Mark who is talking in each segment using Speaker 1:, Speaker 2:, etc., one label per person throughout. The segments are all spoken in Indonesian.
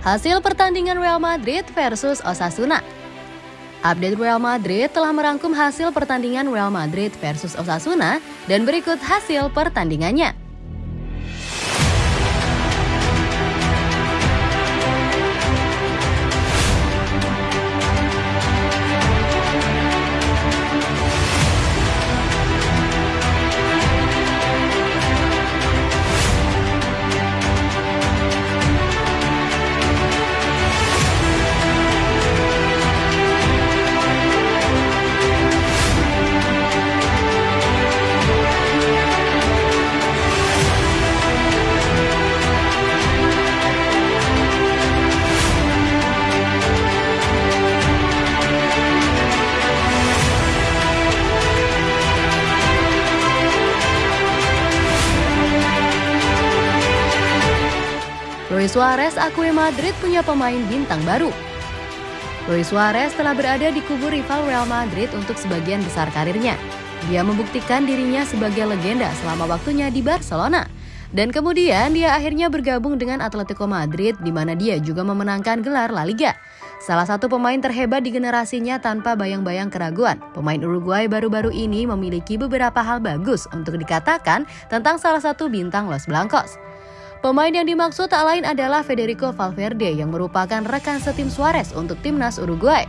Speaker 1: Hasil pertandingan Real Madrid versus Osasuna. Update Real Madrid telah merangkum hasil pertandingan Real Madrid versus Osasuna dan berikut hasil pertandingannya. Luis Suarez akui Madrid punya pemain bintang baru. Luis Suarez telah berada di kubu rival Real Madrid untuk sebagian besar karirnya. Dia membuktikan dirinya sebagai legenda selama waktunya di Barcelona. Dan kemudian dia akhirnya bergabung dengan Atletico Madrid di mana dia juga memenangkan gelar La Liga. Salah satu pemain terhebat di generasinya tanpa bayang-bayang keraguan. Pemain Uruguay baru-baru ini memiliki beberapa hal bagus untuk dikatakan tentang salah satu bintang Los Blancos. Pemain yang dimaksud tak lain adalah Federico Valverde yang merupakan rekan setim Suarez untuk timnas Uruguay.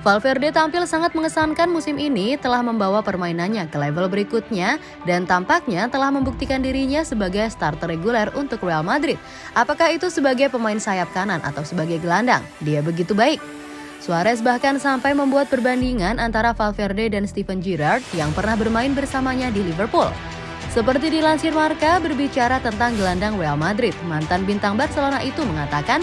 Speaker 1: Valverde tampil sangat mengesankan musim ini telah membawa permainannya ke level berikutnya dan tampaknya telah membuktikan dirinya sebagai starter reguler untuk Real Madrid. Apakah itu sebagai pemain sayap kanan atau sebagai gelandang? Dia begitu baik. Suarez bahkan sampai membuat perbandingan antara Valverde dan Steven Gerrard yang pernah bermain bersamanya di Liverpool. Seperti dilansir Marka berbicara tentang gelandang Real Madrid, mantan bintang Barcelona itu mengatakan,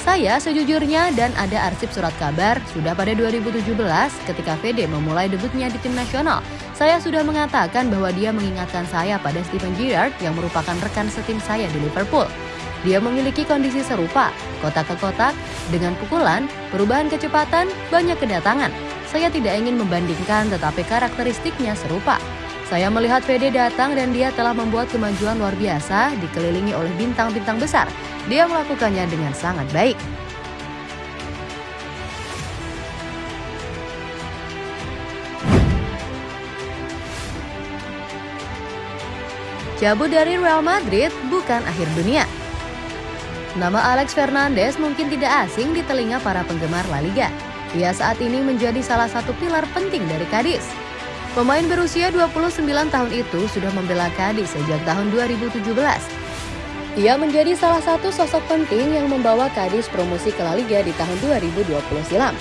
Speaker 1: saya sejujurnya dan ada arsip surat kabar sudah pada 2017 ketika Fede memulai debutnya di tim nasional. Saya sudah mengatakan bahwa dia mengingatkan saya pada Steven Gerrard yang merupakan rekan setim saya di Liverpool. Dia memiliki kondisi serupa, kotak ke kotak, dengan pukulan, perubahan kecepatan, banyak kedatangan. Saya tidak ingin membandingkan tetapi karakteristiknya serupa. Saya melihat VD datang dan dia telah membuat kemajuan luar biasa dikelilingi oleh bintang-bintang besar. Dia melakukannya dengan sangat baik. Cabut dari Real Madrid bukan akhir dunia. Nama Alex Fernandez mungkin tidak asing di telinga para penggemar La Liga. Dia saat ini menjadi salah satu pilar penting dari Cadiz. Pemain berusia 29 tahun itu sudah membela Cadiz sejak tahun 2017. Ia menjadi salah satu sosok penting yang membawa Cadiz promosi ke La Liga di tahun 2020 silam.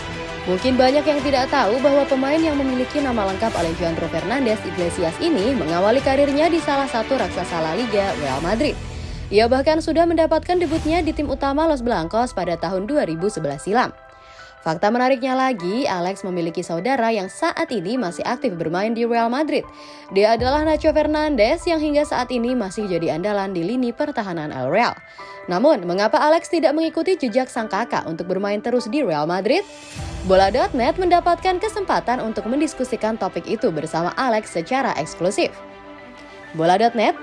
Speaker 1: Mungkin banyak yang tidak tahu bahwa pemain yang memiliki nama lengkap Alejandro Fernandez Iglesias ini mengawali karirnya di salah satu raksasa La Liga, Real Madrid. Ia bahkan sudah mendapatkan debutnya di tim utama Los Blancos pada tahun 2011 silam. Fakta menariknya lagi, Alex memiliki saudara yang saat ini masih aktif bermain di Real Madrid. Dia adalah Nacho Fernandez yang hingga saat ini masih jadi andalan di lini pertahanan El Real. Namun, mengapa Alex tidak mengikuti jejak sang kakak untuk bermain terus di Real Madrid? Bola.net mendapatkan kesempatan untuk mendiskusikan topik itu bersama Alex secara eksklusif. Bola.net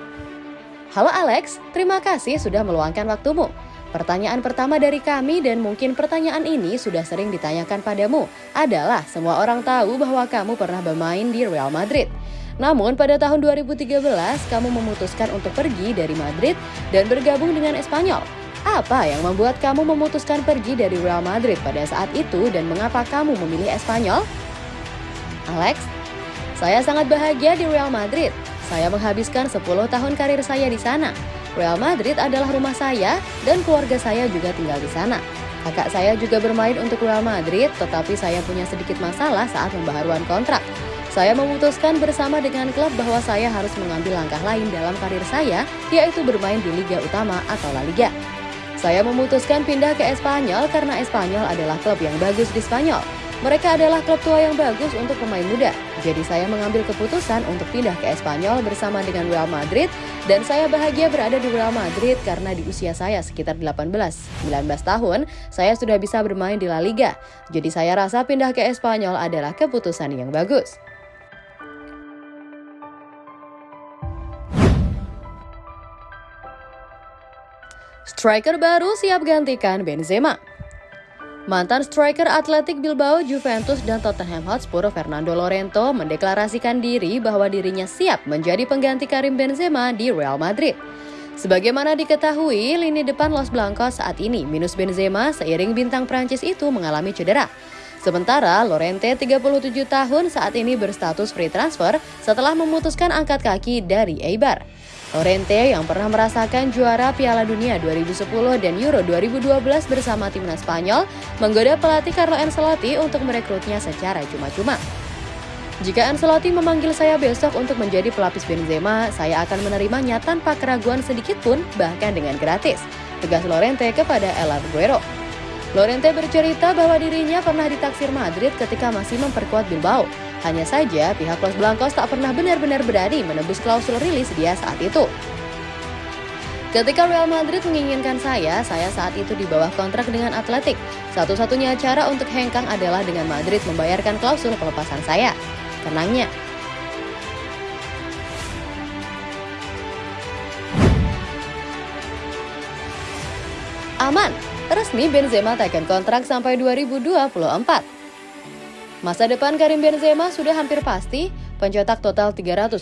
Speaker 1: Halo Alex, terima kasih sudah meluangkan waktumu. Pertanyaan pertama dari kami dan mungkin pertanyaan ini sudah sering ditanyakan padamu adalah semua orang tahu bahwa kamu pernah bermain di Real Madrid. Namun pada tahun 2013 kamu memutuskan untuk pergi dari Madrid dan bergabung dengan Espanyol. Apa yang membuat kamu memutuskan pergi dari Real Madrid pada saat itu dan mengapa kamu memilih Espanyol? Alex, saya sangat bahagia di Real Madrid. Saya menghabiskan 10 tahun karir saya di sana. Real Madrid adalah rumah saya dan keluarga saya juga tinggal di sana. Kakak saya juga bermain untuk Real Madrid, tetapi saya punya sedikit masalah saat pembaharuan kontrak. Saya memutuskan bersama dengan klub bahwa saya harus mengambil langkah lain dalam karir saya, yaitu bermain di Liga Utama atau La Liga. Saya memutuskan pindah ke Espanyol karena Espanyol adalah klub yang bagus di Spanyol. Mereka adalah klub tua yang bagus untuk pemain muda. Jadi saya mengambil keputusan untuk pindah ke Espanyol bersama dengan Real Madrid dan saya bahagia berada di Real Madrid karena di usia saya sekitar 18-19 tahun, saya sudah bisa bermain di La Liga. Jadi saya rasa pindah ke Espanyol adalah keputusan yang bagus. Striker baru siap gantikan Benzema. Mantan striker Atletik Bilbao, Juventus, dan Tottenham Hotspur Fernando Lorento mendeklarasikan diri bahwa dirinya siap menjadi pengganti Karim Benzema di Real Madrid. Sebagaimana diketahui, lini depan Los Blancos saat ini minus Benzema seiring bintang Prancis itu mengalami cedera. Sementara Lorente 37 tahun saat ini berstatus free transfer setelah memutuskan angkat kaki dari Eibar. Lorente yang pernah merasakan juara Piala Dunia 2010 dan Euro 2012 bersama timnas Spanyol menggoda pelatih Carlo Ancelotti untuk merekrutnya secara cuma-cuma. Jika Ancelotti memanggil saya besok untuk menjadi pelapis Benzema, saya akan menerimanya tanpa keraguan sedikit pun, bahkan dengan gratis, tegas Lorente kepada El Aguero. Lorente bercerita bahwa dirinya pernah ditaksir Madrid ketika masih memperkuat Bilbao, hanya saja pihak Los Blancos tak pernah benar-benar berani menembus klausul rilis dia saat itu. Ketika Real Madrid menginginkan saya, saya saat itu di bawah kontrak dengan Atletik. Satu-satunya cara untuk hengkang adalah dengan Madrid membayarkan klausul pelepasan saya. Tenangnya. Aman, resmi Benzema tekan kontrak sampai 2024. Masa depan Karim Benzema sudah hampir pasti. Pencetak total 327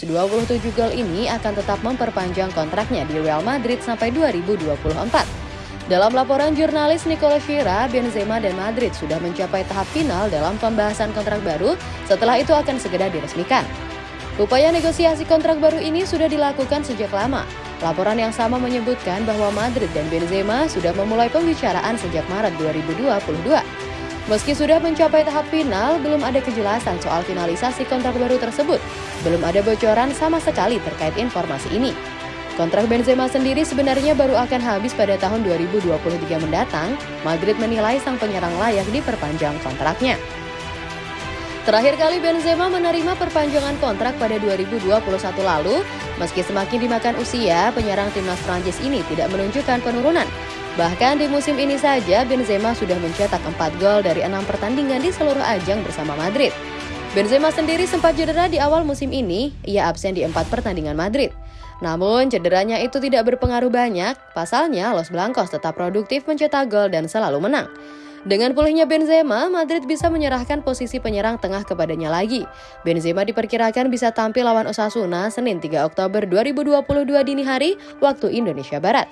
Speaker 1: gol ini akan tetap memperpanjang kontraknya di Real Madrid sampai 2024. Dalam laporan jurnalis Nicola Shira, Benzema dan Madrid sudah mencapai tahap final dalam pembahasan kontrak baru, setelah itu akan segera diresmikan. Upaya negosiasi kontrak baru ini sudah dilakukan sejak lama. Laporan yang sama menyebutkan bahwa Madrid dan Benzema sudah memulai pembicaraan sejak Maret 2022. Meski sudah mencapai tahap final, belum ada kejelasan soal finalisasi kontrak baru tersebut. Belum ada bocoran sama sekali terkait informasi ini. Kontrak Benzema sendiri sebenarnya baru akan habis pada tahun 2023 mendatang. Madrid menilai sang penyerang layak diperpanjang kontraknya. Terakhir kali Benzema menerima perpanjangan kontrak pada 2021 lalu, meski semakin dimakan usia, penyerang timnas Prancis ini tidak menunjukkan penurunan. Bahkan di musim ini saja Benzema sudah mencetak 4 gol dari 6 pertandingan di seluruh ajang bersama Madrid. Benzema sendiri sempat cedera di awal musim ini, ia absen di 4 pertandingan Madrid. Namun cederanya itu tidak berpengaruh banyak, pasalnya Los Blancos tetap produktif mencetak gol dan selalu menang. Dengan pulihnya Benzema, Madrid bisa menyerahkan posisi penyerang tengah kepadanya lagi. Benzema diperkirakan bisa tampil lawan Osasuna Senin 3 Oktober 2022 dini hari waktu Indonesia Barat.